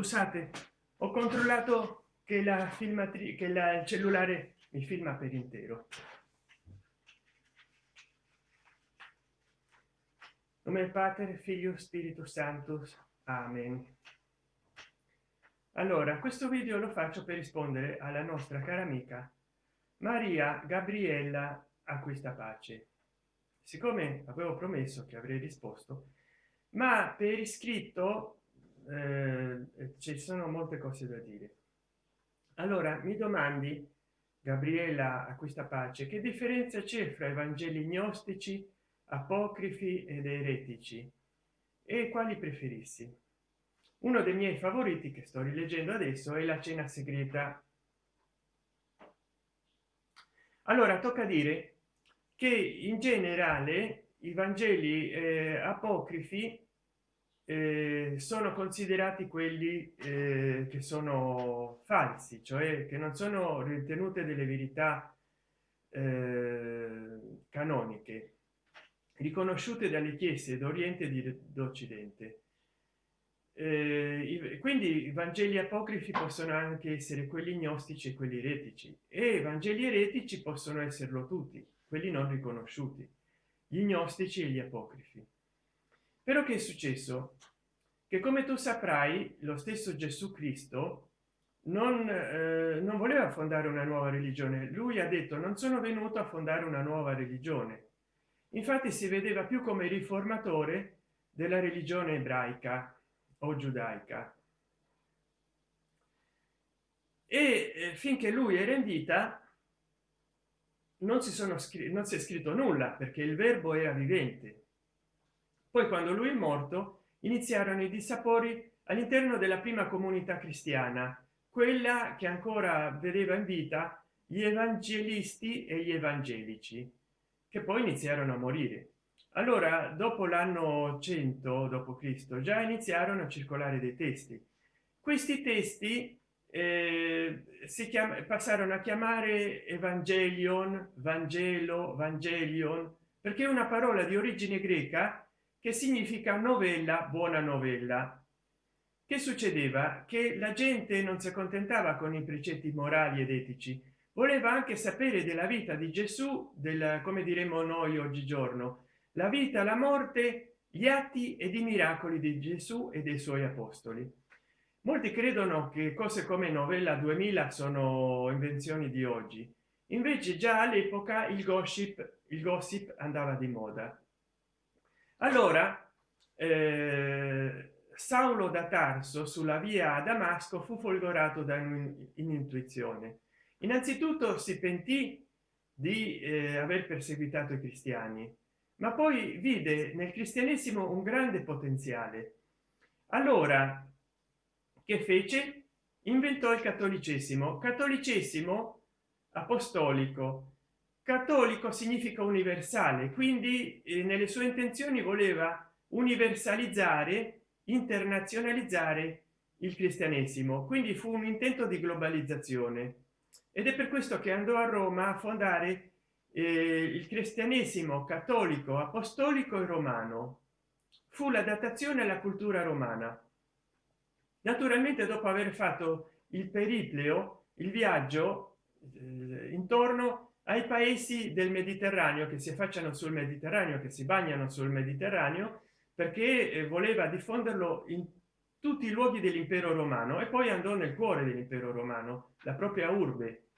scusate ho controllato che la filmatrice che la, il cellulare mi filma per intero. Nome pater figlio spirito santo amen. Allora questo video lo faccio per rispondere alla nostra cara amica maria gabriella acquista pace. Siccome avevo promesso che avrei risposto ma per iscritto eh, ci sono molte cose da dire. Allora mi domandi gabriella acquista pace che differenza c'è fra i vangeli gnostici apocrifi ed eretici? E quali preferissi? Uno dei miei favoriti che sto rileggendo adesso è la cena segreta. Allora tocca dire che in generale i vangeli eh, apocrifi eh, sono considerati quelli eh, che sono falsi cioè che non sono ritenute delle verità eh, canoniche riconosciute dalle chiese d'oriente e d'occidente. Eh, quindi i vangeli apocrifi possono anche essere quelli gnostici e quelli eretici e i vangeli eretici possono esserlo tutti quelli non riconosciuti gli gnostici e gli apocrifi però che è successo? Che come tu saprai lo stesso gesù cristo non, eh, non voleva fondare una nuova religione. Lui ha detto non sono venuto a fondare una nuova religione. Infatti si vedeva più come riformatore della religione ebraica o giudaica. E eh, finché lui era in vita non si sono scritti non si è scritto nulla perché il verbo era vivente poi quando lui è morto iniziarono i dissapori all'interno della prima comunità cristiana quella che ancora vedeva in vita gli evangelisti e gli evangelici che poi iniziarono a morire. Allora dopo l'anno 100 dopo cristo già iniziarono a circolare dei testi. Questi testi eh, si chiama passarono a chiamare evangelion vangelo vangelion perché una parola di origine greca che significa novella buona novella. Che succedeva? Che la gente non si accontentava con i precetti morali ed etici voleva anche sapere della vita di gesù del come diremo noi oggigiorno la vita la morte gli atti ed i miracoli di gesù e dei suoi apostoli. Molti credono che cose come novella 2000 sono invenzioni di oggi. Invece già all'epoca il gossip il gossip andava di moda allora eh, saulo da tarso sulla via a damasco fu folgorato da un'intuizione. Innanzitutto si pentì di eh, aver perseguitato i cristiani ma poi vide nel cristianesimo un grande potenziale. Allora che fece? Inventò il cattolicesimo cattolicesimo apostolico cattolico significa universale quindi eh, nelle sue intenzioni voleva universalizzare internazionalizzare il cristianesimo. Quindi fu un intento di globalizzazione. Ed è per questo che andò a roma a fondare eh, il cristianesimo cattolico apostolico e romano. Fu la datazione alla cultura romana. Naturalmente dopo aver fatto il peripleo il viaggio eh, intorno ai paesi del mediterraneo che si affacciano sul mediterraneo che si bagnano sul mediterraneo perché eh, voleva diffonderlo in tutti i luoghi dell'impero romano e poi andò nel cuore dell'impero romano la propria urbe.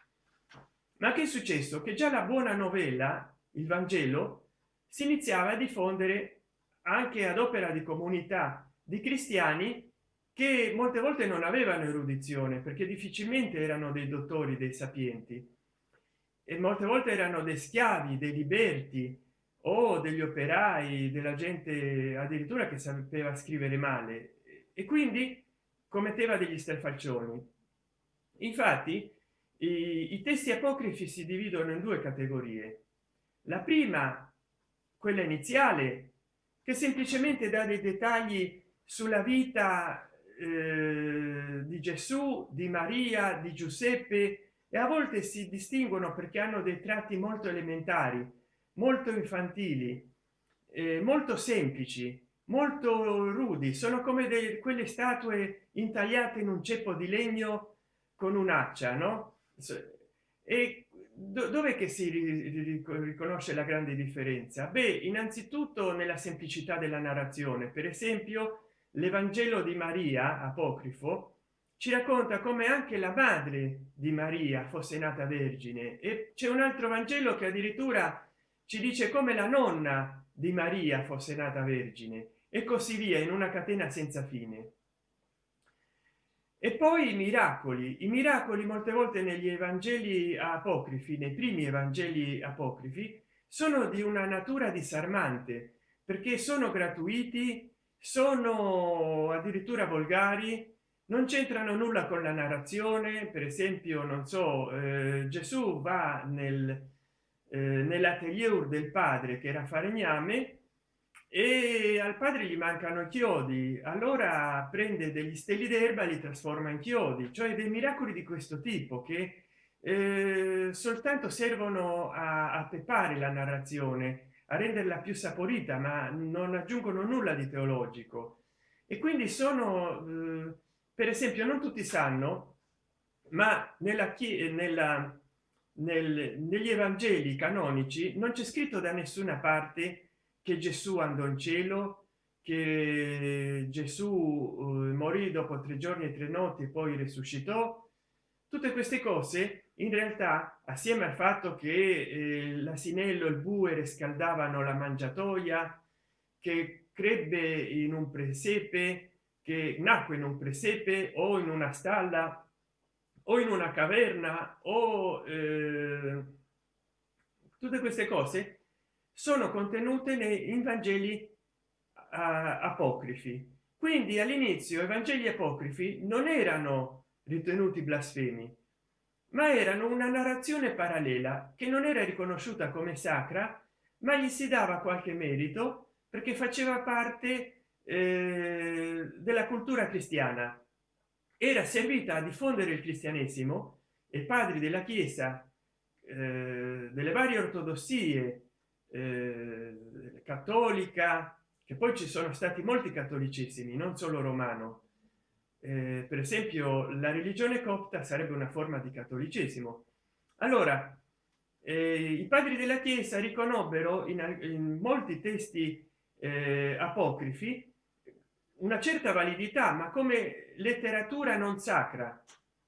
Ma che è successo? Che già la buona novella il vangelo si iniziava a diffondere anche ad opera di comunità di cristiani che molte volte non avevano erudizione perché difficilmente erano dei dottori dei sapienti e molte volte erano dei schiavi dei liberti o degli operai della gente addirittura che sapeva scrivere male e quindi commetteva degli strafalcioni infatti i, i testi apocrifi si dividono in due categorie. La prima quella iniziale che semplicemente dà dei dettagli sulla vita eh, di gesù di maria di giuseppe e a volte si distinguono perché hanno dei tratti molto elementari molto infantili eh, molto semplici molto rudi. Sono come delle quelle statue intagliate in un ceppo di legno con un'accia no? E dove che si riconosce la grande differenza? Beh innanzitutto nella semplicità della narrazione. Per esempio l'evangelo di maria apocrifo ci racconta come anche la madre di maria fosse nata vergine. E c'è un altro vangelo che addirittura ci dice come la nonna di maria fosse nata vergine e così via in una catena senza fine. E poi i miracoli. I miracoli molte volte negli evangeli apocrifi nei primi evangeli apocrifi sono di una natura disarmante perché sono gratuiti sono addirittura volgari non c'entrano nulla con la narrazione per esempio non so eh, gesù va nel eh, nell'atelier del padre che era falegname e al padre gli mancano chiodi. Allora prende degli steli d'erba li trasforma in chiodi. Cioè dei miracoli di questo tipo che eh, soltanto servono a, a peppare la narrazione a renderla più saporita ma non aggiungono nulla di teologico. E quindi sono eh, per esempio non tutti sanno ma nella nella nel, negli evangeli canonici non c'è scritto da nessuna parte che gesù andò in cielo che gesù uh, morì dopo tre giorni e tre notti poi risuscitò. Tutte queste cose in realtà assieme al fatto che eh, l'asinello il bue riscaldavano la mangiatoia che crebbe in un presepe che nacque in un presepe o in una stalla o in una caverna o eh, tutte queste cose sono contenute nei vangeli apocrifi. Quindi all'inizio i vangeli apocrifi non erano ritenuti blasfemi ma erano una narrazione parallela che non era riconosciuta come sacra ma gli si dava qualche merito perché faceva parte eh, della cultura cristiana. Era servita a diffondere il cristianesimo e padri della chiesa eh, delle varie ortodossie eh, cattolica che poi ci sono stati molti cattolicesimi non solo romano. Eh, per esempio la religione copta sarebbe una forma di cattolicesimo allora eh, i padri della chiesa riconobbero in, in molti testi apocrifi una certa validità ma come letteratura non sacra.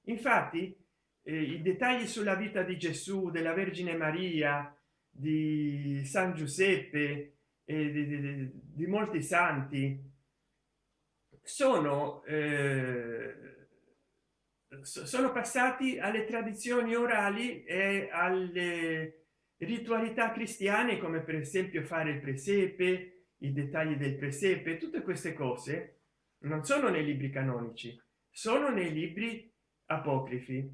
Infatti eh, i dettagli sulla vita di gesù della vergine maria di san giuseppe e di, di, di molti santi sono eh, sono passati alle tradizioni orali e alle ritualità cristiane come per esempio fare il presepe i dettagli del presepe tutte queste cose non sono nei libri canonici sono nei libri apocrifi.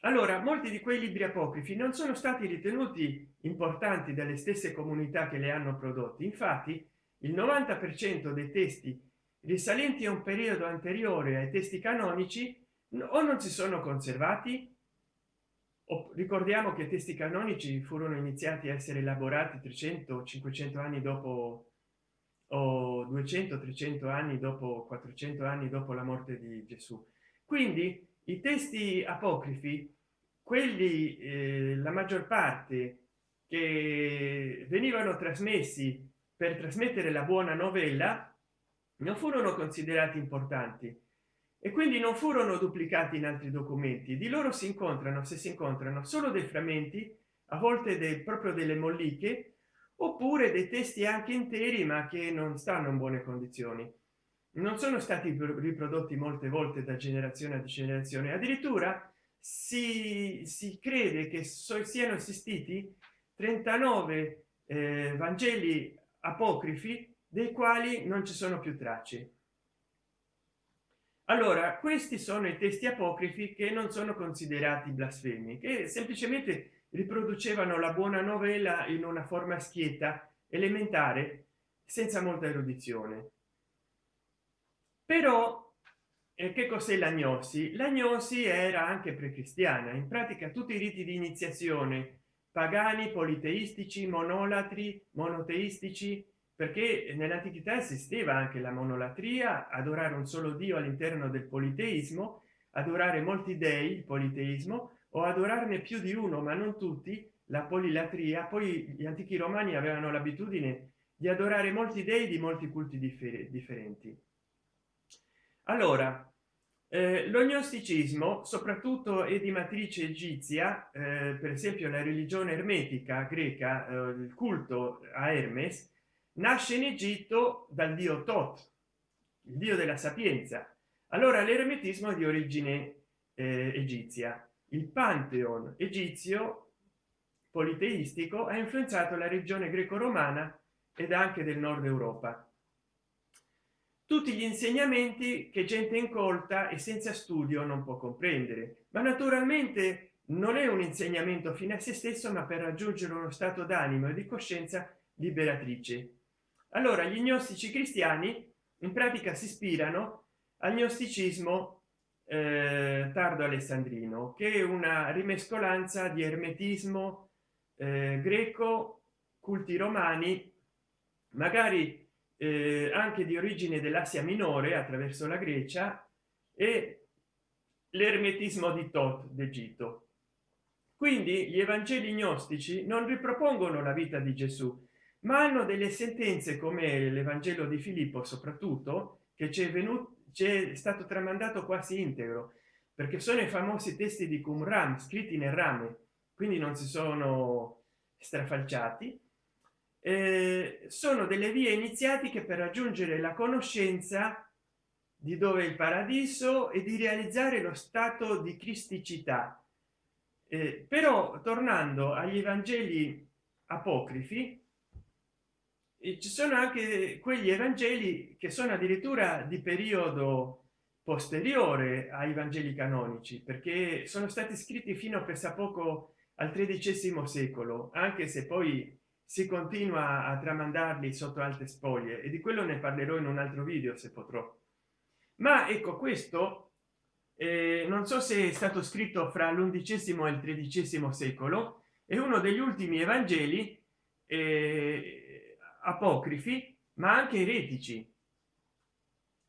Allora molti di quei libri apocrifi non sono stati ritenuti importanti dalle stesse comunità che le hanno prodotti. Infatti il 90 per cento dei testi risalenti a un periodo anteriore ai testi canonici o non si sono conservati o ricordiamo che i testi canonici furono iniziati a essere elaborati 300 500 anni dopo o 200 300 anni dopo 400 anni dopo la morte di gesù. Quindi i testi apocrifi quelli eh, la maggior parte che venivano trasmessi per trasmettere la buona novella non furono considerati importanti e quindi non furono duplicati in altri documenti. Di loro si incontrano se si incontrano solo dei frammenti a volte del proprio delle molliche oppure dei testi anche interi ma che non stanno in buone condizioni. Non sono stati riprodotti molte volte da generazione a generazione. Addirittura si, si crede che so, siano esistiti 39 eh, vangeli apocrifi dei quali non ci sono più tracce. Allora questi sono i testi apocrifi che non sono considerati blasfemi che semplicemente riproducevano la buona novella in una forma schietta elementare senza molta erudizione. Però eh, che cos'è l'agnosi l'agnosi era anche precristiana in pratica tutti i riti di iniziazione pagani politeistici monolatri monoteistici perché nell'antichità esisteva anche la monolatria adorare un solo dio all'interno del politeismo adorare molti dei il politeismo o adorarne più di uno ma non tutti la polilatria poi gli antichi romani avevano l'abitudine di adorare molti dei di molti culti differenti. Allora eh, lo gnosticismo soprattutto è di matrice egizia eh, per esempio la religione ermetica greca eh, il culto a hermes nasce in egitto dal dio tot il dio della sapienza. Allora l'ermetismo è di origine eh, egizia il pantheon egizio politeistico ha influenzato la regione greco-romana ed anche del nord europa. Tutti gli insegnamenti che gente incolta e senza studio non può comprendere ma naturalmente non è un insegnamento fine a se stesso ma per raggiungere uno stato d'animo e di coscienza liberatrice. Allora gli gnostici cristiani in pratica si ispirano al gnosticismo eh, tardo alessandrino che è una rimescolanza di ermetismo eh, greco culti romani magari eh, anche di origine dell'asia minore attraverso la grecia e l'ermetismo di tot d'egitto. Quindi gli evangeli gnostici non ripropongono la vita di gesù ma hanno delle sentenze come l'evangelo di filippo soprattutto che ci è venuto c'è stato tramandato quasi integro perché sono i famosi testi di qumran scritti nel rame quindi non si sono strafalciati. Eh, sono delle vie iniziatiche per raggiungere la conoscenza di dove è il paradiso e di realizzare lo stato di cristicità. Eh, però tornando agli evangeli apocrifi ci sono anche quegli evangeli che sono addirittura di periodo posteriore ai vangeli canonici perché sono stati scritti fino a pensa poco al tredicesimo secolo anche se poi si continua a tramandarli sotto alte spoglie e di quello ne parlerò in un altro video se potrò. Ma ecco questo eh, non so se è stato scritto fra l'undicesimo e il tredicesimo secolo è uno degli ultimi evangeli eh, apocrifi ma anche eretici.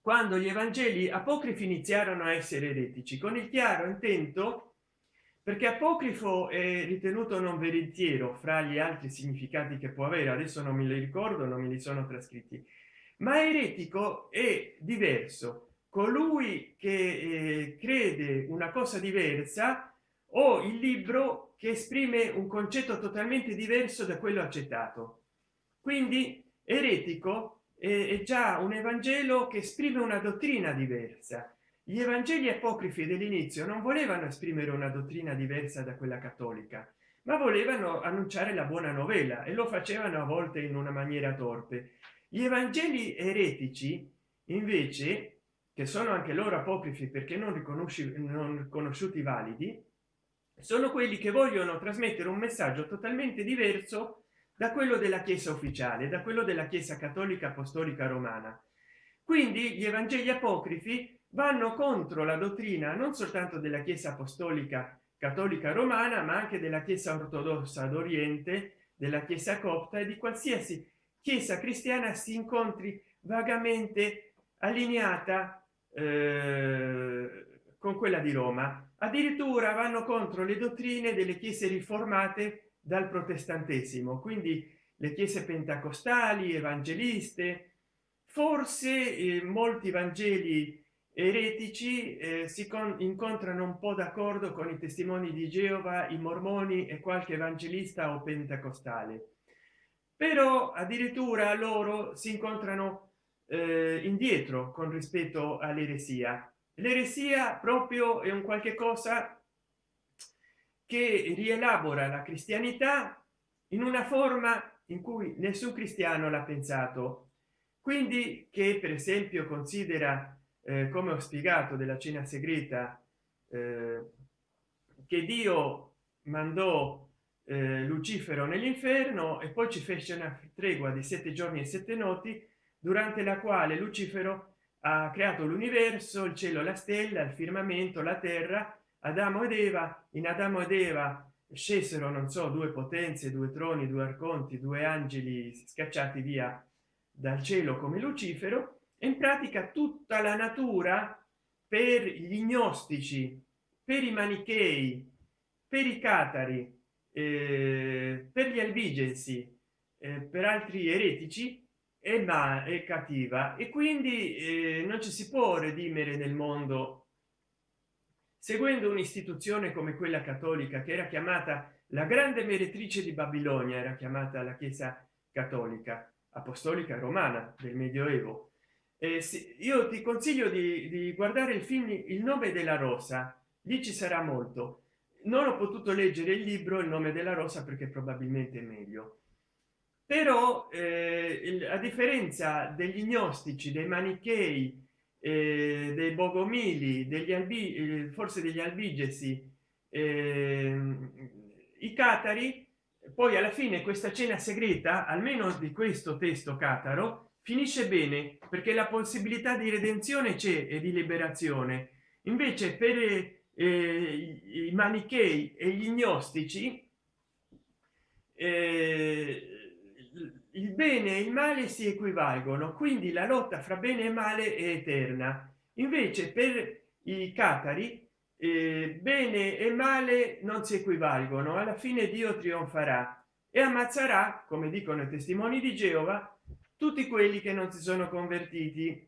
Quando gli evangeli apocrifi iniziarono a essere eretici con il chiaro intento perché apocrifo è ritenuto non veritiero fra gli altri significati che può avere adesso non me li ricordo non me li sono trascritti ma eretico è diverso. Colui che eh, crede una cosa diversa o il libro che esprime un concetto totalmente diverso da quello accettato quindi eretico è già un evangelo che esprime una dottrina diversa. Gli evangeli apocrifi dell'inizio non volevano esprimere una dottrina diversa da quella cattolica ma volevano annunciare la buona novella e lo facevano a volte in una maniera torpe. Gli evangeli eretici invece che sono anche loro apocrifi perché non riconosci non riconosciuti validi sono quelli che vogliono trasmettere un messaggio totalmente diverso da quello della chiesa ufficiale da quello della chiesa cattolica apostolica romana. Quindi gli evangeli apocrifi vanno contro la dottrina non soltanto della chiesa apostolica cattolica romana ma anche della chiesa ortodossa d'oriente della chiesa copta e di qualsiasi chiesa cristiana si incontri vagamente allineata eh, con quella di roma. Addirittura vanno contro le dottrine delle chiese riformate dal protestantesimo. Quindi le chiese pentecostali evangeliste forse eh, molti vangeli eretici eh, si incontrano un po d'accordo con i testimoni di geova i mormoni e qualche evangelista o pentecostale. Però addirittura loro si incontrano eh, indietro con rispetto all'eresia. L'eresia proprio è un qualche cosa che rielabora la cristianità in una forma in cui nessun cristiano l'ha pensato. Quindi che per esempio considera eh, come ho spiegato della cena segreta eh, che dio mandò eh, lucifero nell'inferno e poi ci fece una tregua di sette giorni e sette noti durante la quale lucifero ha creato l'universo il cielo la stella il firmamento la terra adamo ed eva in adamo ed eva scesero non so due potenze due troni due arconti due angeli scacciati via dal cielo come lucifero e in pratica tutta la natura per gli gnostici per i manichei per i catari eh, per gli albigensi eh, per altri eretici è ma è cattiva. E quindi eh, non ci si può redimere nel mondo seguendo un'istituzione come quella cattolica che era chiamata la grande meretrice di babilonia era chiamata la chiesa cattolica apostolica romana del medioevo. Eh, sì, io ti consiglio di, di guardare il film il nome della rosa. Lì ci sarà molto. Non ho potuto leggere il libro il nome della rosa perché probabilmente è meglio. Però eh, a differenza degli gnostici dei manichei eh, dei bogomili degli albi eh, forse degli albigesi eh, i catari. Poi alla fine questa cena segreta almeno di questo testo cataro finisce bene perché la possibilità di redenzione c'è e di liberazione. Invece per eh, i manichei e gli gnostici eh, il bene e il male si equivalgono quindi la lotta fra bene e male è eterna. Invece per i catari eh, bene e male non si equivalgono alla fine dio trionferà e ammazzerà come dicono i testimoni di geova tutti quelli che non si sono convertiti.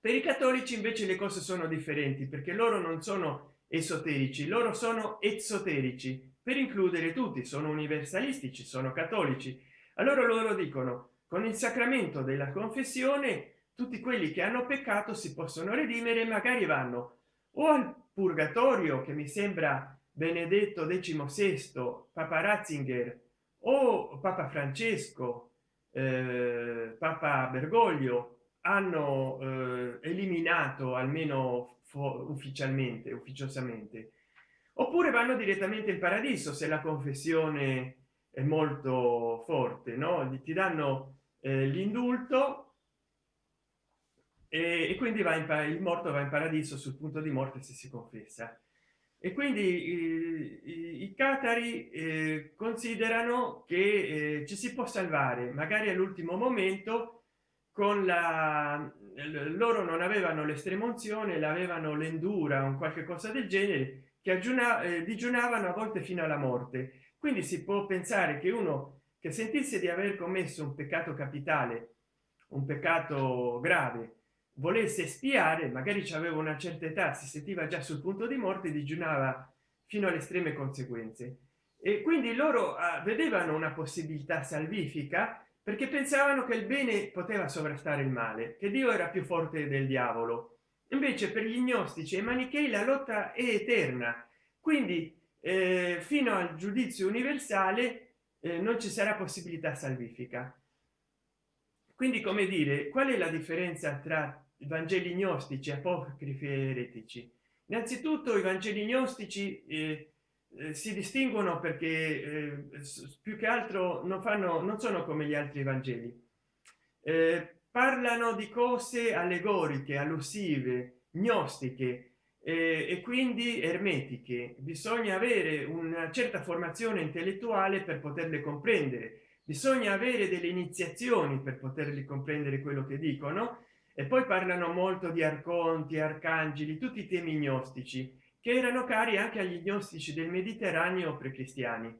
Per i cattolici invece le cose sono differenti perché loro non sono esoterici loro sono esoterici per includere tutti sono universalistici sono cattolici allora loro dicono con il sacramento della confessione tutti quelli che hanno peccato si possono redimere magari vanno o al purgatorio che mi sembra benedetto XVI papa ratzinger o papa francesco eh, papa bergoglio hanno eh, eliminato almeno ufficialmente ufficiosamente. Oppure vanno direttamente in paradiso se la confessione è molto forte no? Ti danno eh, l'indulto e, e, quindi va in il morto va in paradiso sul punto di morte se si confessa. E quindi i, i, catari eh, considerano che eh, ci si può salvare magari all'ultimo momento con la loro non avevano l'estremunzione l'avevano l'endura un qualche cosa del genere che aggiunava eh, digiunavano a volte fino alla morte quindi si può pensare che uno che sentisse di aver commesso un peccato capitale un peccato grave volesse spiare magari ci aveva una certa età si sentiva già sul punto di morte digiunava fino alle estreme conseguenze. E quindi loro ah, vedevano una possibilità salvifica perché pensavano che il bene poteva sovrastare il male che dio era più forte del diavolo. Invece per gli gnostici e manichei la lotta è eterna. Quindi eh, fino al giudizio universale eh, non ci sarà possibilità salvifica. Quindi come dire qual è la differenza tra i vangeli gnostici apocrifi e eretici? Innanzitutto i vangeli gnostici eh, eh, si distinguono perché eh, più che altro non fanno non sono come gli altri vangeli. Eh, parlano di cose allegoriche allusive gnostiche eh, e quindi ermetiche. Bisogna avere una certa formazione intellettuale per poterle comprendere. Bisogna avere delle iniziazioni per poterli comprendere quello che dicono. E poi parlano molto di arconti arcangeli tutti i temi gnostici che erano cari anche agli gnostici del mediterraneo precristiani.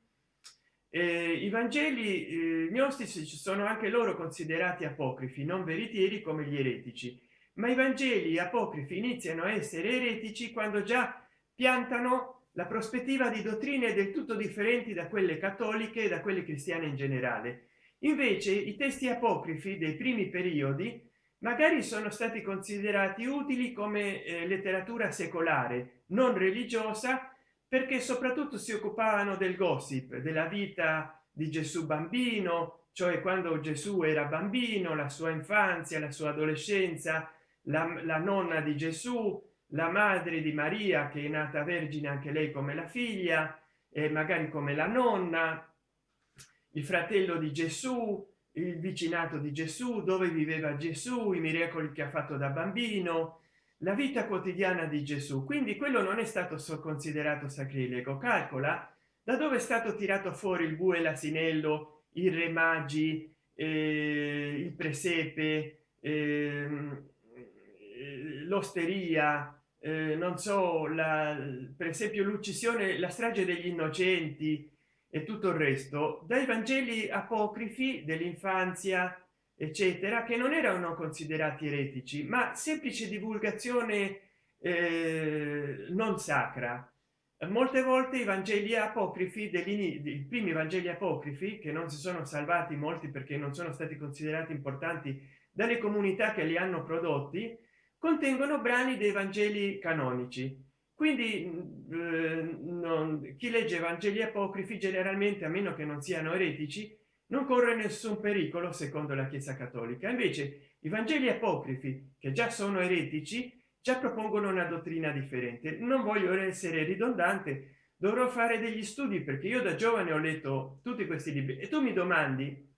Eh, i vangeli eh, gnostici sono anche loro considerati apocrifi non veritieri come gli eretici ma i vangeli apocrifi iniziano a essere eretici quando già piantano la prospettiva di dottrine del tutto differenti da quelle cattoliche e da quelle cristiane in generale. Invece i testi apocrifi dei primi periodi magari sono stati considerati utili come eh, letteratura secolare non religiosa perché soprattutto si occupavano del gossip della vita di gesù bambino cioè quando gesù era bambino la sua infanzia la sua adolescenza la, la nonna di gesù la madre di maria che è nata vergine anche lei come la figlia e magari come la nonna il fratello di gesù il vicinato di gesù dove viveva gesù i miracoli che ha fatto da bambino la vita quotidiana di gesù. Quindi quello non è stato considerato sacrilego. Calcola da dove è stato tirato fuori il bue l'asinello i re magi eh, il presepe eh, l'osteria eh, non so la per esempio l'uccisione la strage degli innocenti e tutto il resto dai vangeli apocrifi dell'infanzia eccetera che non erano considerati eretici ma semplice divulgazione eh, non sacra. Molte volte i vangeli apocrifi degli primi vangeli apocrifi che non si sono salvati molti perché non sono stati considerati importanti dalle comunità che li hanno prodotti contengono brani dei vangeli canonici. Quindi eh, non, chi legge vangeli apocrifi generalmente a meno che non siano eretici non corre nessun pericolo secondo la chiesa cattolica. Invece i vangeli apocrifi che già sono eretici già propongono una dottrina differente. Non voglio essere ridondante dovrò fare degli studi perché io da giovane ho letto tutti questi libri. E tu mi domandi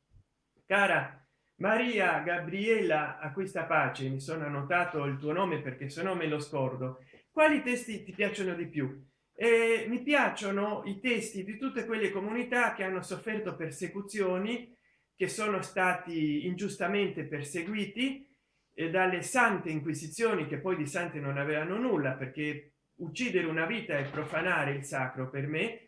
cara maria gabriella a questa pace mi sono annotato il tuo nome perché se no me lo scordo. Quali testi ti piacciono di più? E mi piacciono i testi di tutte quelle comunità che hanno sofferto persecuzioni che sono stati ingiustamente perseguiti e dalle sante inquisizioni che poi di sante non avevano nulla perché uccidere una vita e profanare il sacro per me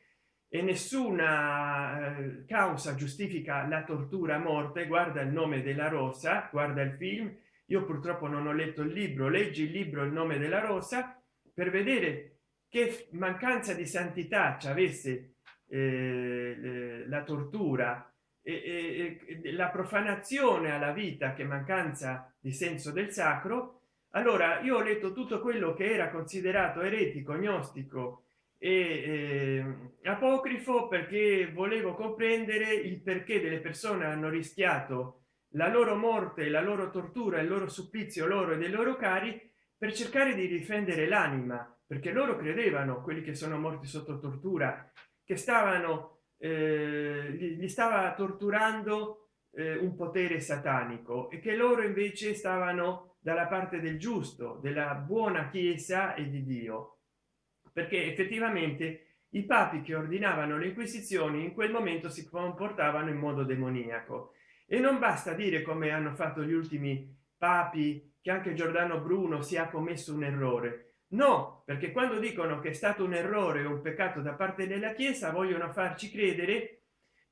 e nessuna eh, causa giustifica la tortura a morte guarda il nome della rosa guarda il film. Io purtroppo non ho letto il libro leggi il libro il nome della rosa per vedere che mancanza di santità ci avesse eh, la tortura e, e, la profanazione alla vita che mancanza di senso del sacro. Allora io ho letto tutto quello che era considerato eretico gnostico e eh, apocrifo perché volevo comprendere il perché delle persone hanno rischiato la loro morte la loro tortura il loro supplizio loro e dei loro cari per cercare di difendere l'anima perché loro credevano quelli che sono morti sotto tortura che stavano eh, gli stava torturando eh, un potere satanico e che loro invece stavano dalla parte del giusto della buona chiesa e di dio perché effettivamente i papi che ordinavano le inquisizioni in quel momento si comportavano in modo demoniaco. E non basta dire come hanno fatto gli ultimi papi che anche giordano bruno si ha commesso un errore. No perché quando dicono che è stato un errore un peccato da parte della chiesa vogliono farci credere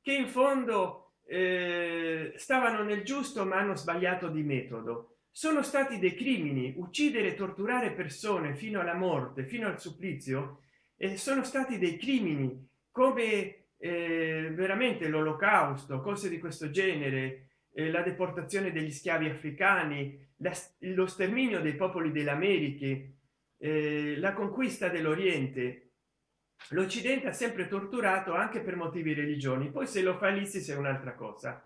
che in fondo eh, stavano nel giusto ma hanno sbagliato di metodo sono stati dei crimini uccidere torturare persone fino alla morte fino al supplizio e sono stati dei crimini come eh, veramente l'olocausto cose di questo genere eh, la deportazione degli schiavi africani la, lo sterminio dei popoli delle americhe eh, la conquista dell'oriente. L'occidente ha sempre torturato anche per motivi religioni poi se lo fa l'ISIS è un'altra cosa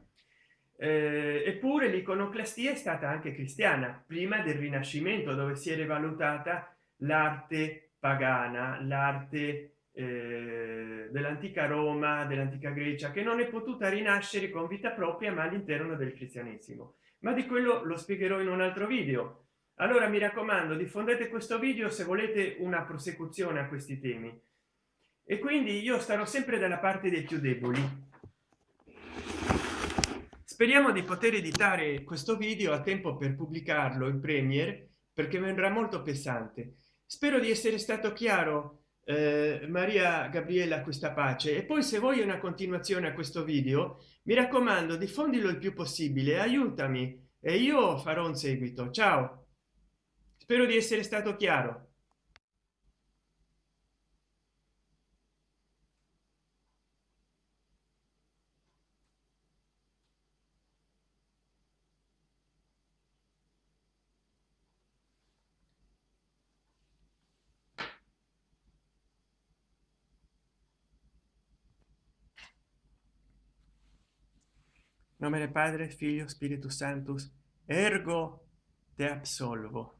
eh, eppure l'iconoclastia è stata anche cristiana prima del rinascimento dove si è valutata l'arte pagana l'arte eh, dell'antica roma dell'antica grecia che non è potuta rinascere con vita propria ma all'interno del cristianesimo. Ma di quello lo spiegherò in un altro video. Allora mi raccomando diffondete questo video se volete una prosecuzione a questi temi. E quindi io starò sempre dalla parte dei più deboli speriamo di poter editare questo video a tempo per pubblicarlo in premier perché vendrà molto pesante. Spero di essere stato chiaro eh, maria gabriella questa pace. E poi se vuoi una continuazione a questo video mi raccomando diffondilo il più possibile aiutami e io farò un seguito. Ciao! Spero di essere stato chiaro nome del padre figlio spiritus sanctus ergo te absolvo